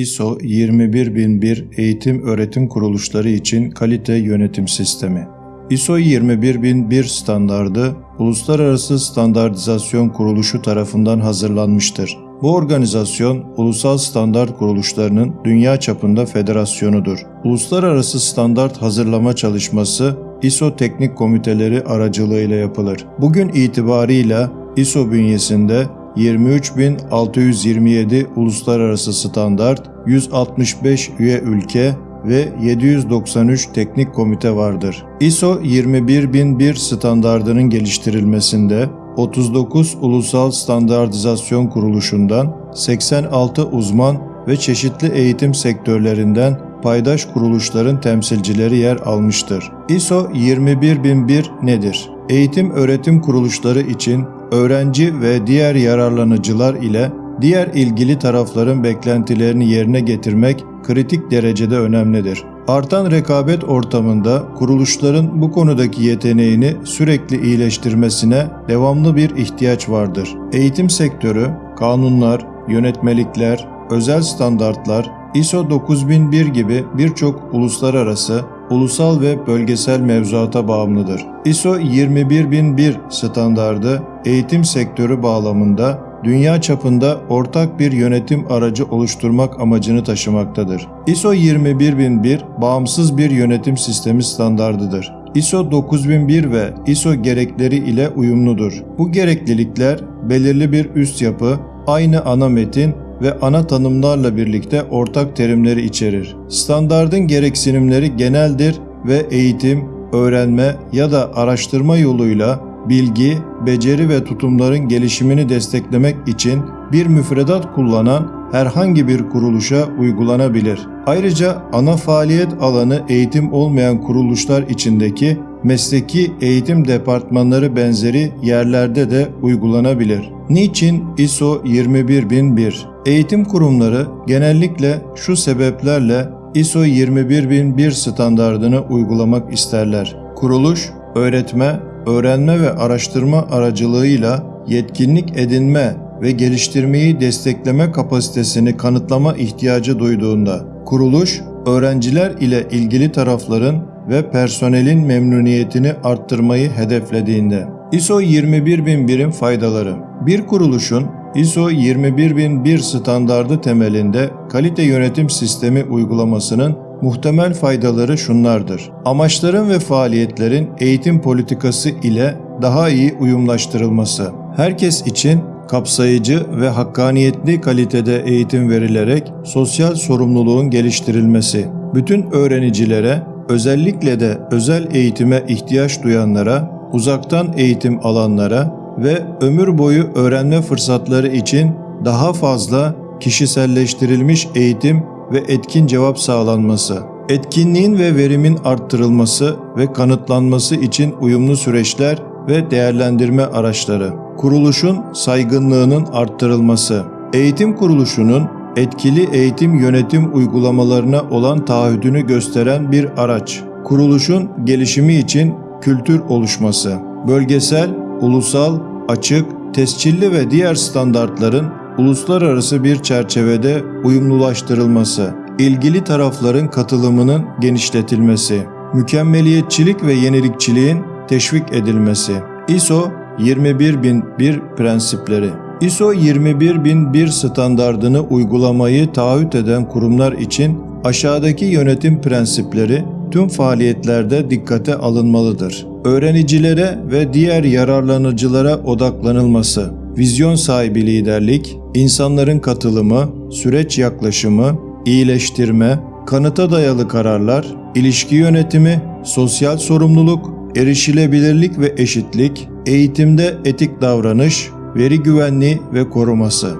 ISO 21001 eğitim öğretim kuruluşları için kalite yönetim sistemi. ISO 21001 standardı Uluslararası Standartizasyon Kuruluşu tarafından hazırlanmıştır. Bu organizasyon ulusal standart kuruluşlarının dünya çapında federasyonudur. Uluslararası standart hazırlama çalışması ISO teknik komiteleri aracılığıyla yapılır. Bugün itibarıyla ISO bünyesinde 23627 uluslararası standart, 165 üye ülke ve 793 teknik komite vardır. ISO 21001 standardının geliştirilmesinde 39 ulusal standartizasyon kuruluşundan 86 uzman ve çeşitli eğitim sektörlerinden paydaş kuruluşların temsilcileri yer almıştır. ISO 21001 nedir? Eğitim öğretim kuruluşları için öğrenci ve diğer yararlanıcılar ile diğer ilgili tarafların beklentilerini yerine getirmek kritik derecede önemlidir. Artan rekabet ortamında kuruluşların bu konudaki yeteneğini sürekli iyileştirmesine devamlı bir ihtiyaç vardır. Eğitim sektörü, kanunlar, yönetmelikler, özel standartlar, ISO 9001 gibi birçok uluslararası, ulusal ve bölgesel mevzuata bağımlıdır. ISO 21001 standardı eğitim sektörü bağlamında dünya çapında ortak bir yönetim aracı oluşturmak amacını taşımaktadır. ISO 21001 bağımsız bir yönetim sistemi standardıdır. ISO 9001 ve ISO gerekleri ile uyumludur. Bu gereklilikler belirli bir üst yapı, aynı ana metin ve ana tanımlarla birlikte ortak terimleri içerir. Standardın gereksinimleri geneldir ve eğitim, öğrenme ya da araştırma yoluyla bilgi, beceri ve tutumların gelişimini desteklemek için bir müfredat kullanan herhangi bir kuruluşa uygulanabilir. Ayrıca ana faaliyet alanı eğitim olmayan kuruluşlar içindeki mesleki eğitim departmanları benzeri yerlerde de uygulanabilir. Niçin ISO 21001? Eğitim kurumları genellikle şu sebeplerle ISO 21001 standardını uygulamak isterler. Kuruluş, öğretme, öğrenme ve araştırma aracılığıyla yetkinlik edinme ve geliştirmeyi destekleme kapasitesini kanıtlama ihtiyacı duyduğunda, kuruluş, öğrenciler ile ilgili tarafların ve personelin memnuniyetini arttırmayı hedeflediğinde. ISO 21001'in faydaları Bir kuruluşun ISO 21001 standardı temelinde kalite yönetim sistemi uygulamasının muhtemel faydaları şunlardır. Amaçların ve faaliyetlerin eğitim politikası ile daha iyi uyumlaştırılması. Herkes için kapsayıcı ve hakkaniyetli kalitede eğitim verilerek sosyal sorumluluğun geliştirilmesi. Bütün öğrenicilere, özellikle de özel eğitime ihtiyaç duyanlara, uzaktan eğitim alanlara ve ömür boyu öğrenme fırsatları için daha fazla kişiselleştirilmiş eğitim ve etkin cevap sağlanması, etkinliğin ve verimin arttırılması ve kanıtlanması için uyumlu süreçler ve değerlendirme araçları, kuruluşun saygınlığının arttırılması, eğitim kuruluşunun etkili eğitim yönetim uygulamalarına olan taahhüdünü gösteren bir araç, kuruluşun gelişimi için kültür oluşması, bölgesel, ulusal, açık, tescilli ve diğer standartların uluslararası bir çerçevede uyumlulaştırılması, ilgili tarafların katılımının genişletilmesi, mükemmeliyetçilik ve yenilikçiliğin teşvik edilmesi. ISO 21001 prensipleri ISO 21001 standardını uygulamayı taahhüt eden kurumlar için aşağıdaki yönetim prensipleri tüm faaliyetlerde dikkate alınmalıdır. Öğrenicilere ve diğer yararlanıcılara odaklanılması, vizyon sahibi liderlik, insanların katılımı, süreç yaklaşımı, iyileştirme, kanıta dayalı kararlar, ilişki yönetimi, sosyal sorumluluk, erişilebilirlik ve eşitlik, eğitimde etik davranış, veri güvenliği ve koruması.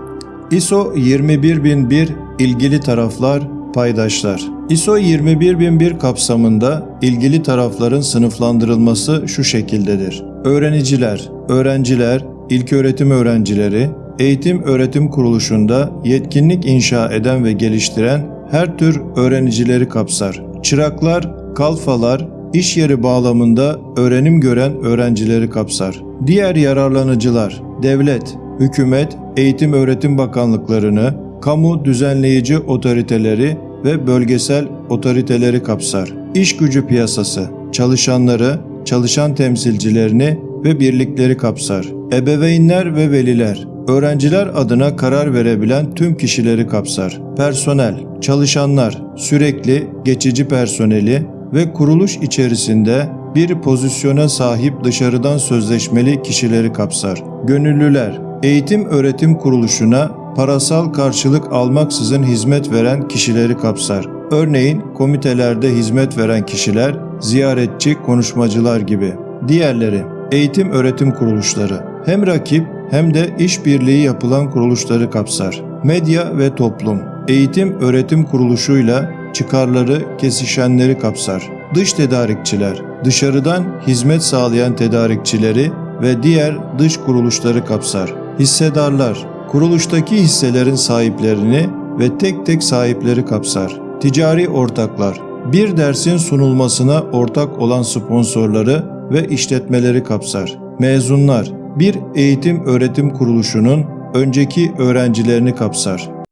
ISO 21001 ilgili taraflar, paydaşlar. ISO 21001 kapsamında ilgili tarafların sınıflandırılması şu şekildedir. Öğreniciler, öğrenciler, ilköğretim öğrencileri, eğitim öğretim kuruluşunda yetkinlik inşa eden ve geliştiren her tür öğrenicileri kapsar. Çıraklar, kalfalar, iş yeri bağlamında öğrenim gören öğrencileri kapsar. Diğer yararlanıcılar, devlet, hükümet, eğitim öğretim bakanlıklarını, kamu düzenleyici otoriteleri ve bölgesel otoriteleri kapsar. İş gücü piyasası, çalışanları, çalışan temsilcilerini ve birlikleri kapsar. Ebeveynler ve veliler, öğrenciler adına karar verebilen tüm kişileri kapsar. Personel, çalışanlar, sürekli geçici personeli ve kuruluş içerisinde bir pozisyona sahip dışarıdan sözleşmeli kişileri kapsar. Gönüllüler, eğitim öğretim kuruluşuna parasal karşılık almaksızın hizmet veren kişileri kapsar. Örneğin komitelerde hizmet veren kişiler, ziyaretçi, konuşmacılar gibi. Diğerleri, eğitim öğretim kuruluşları. Hem rakip hem de işbirliği yapılan kuruluşları kapsar. Medya ve toplum, eğitim öğretim kuruluşuyla çıkarları kesişenleri kapsar. Dış tedarikçiler, dışarıdan hizmet sağlayan tedarikçileri ve diğer dış kuruluşları kapsar. Hissedarlar, kuruluştaki hisselerin sahiplerini ve tek tek sahipleri kapsar. Ticari ortaklar, bir dersin sunulmasına ortak olan sponsorları ve işletmeleri kapsar. Mezunlar, bir eğitim öğretim kuruluşunun önceki öğrencilerini kapsar.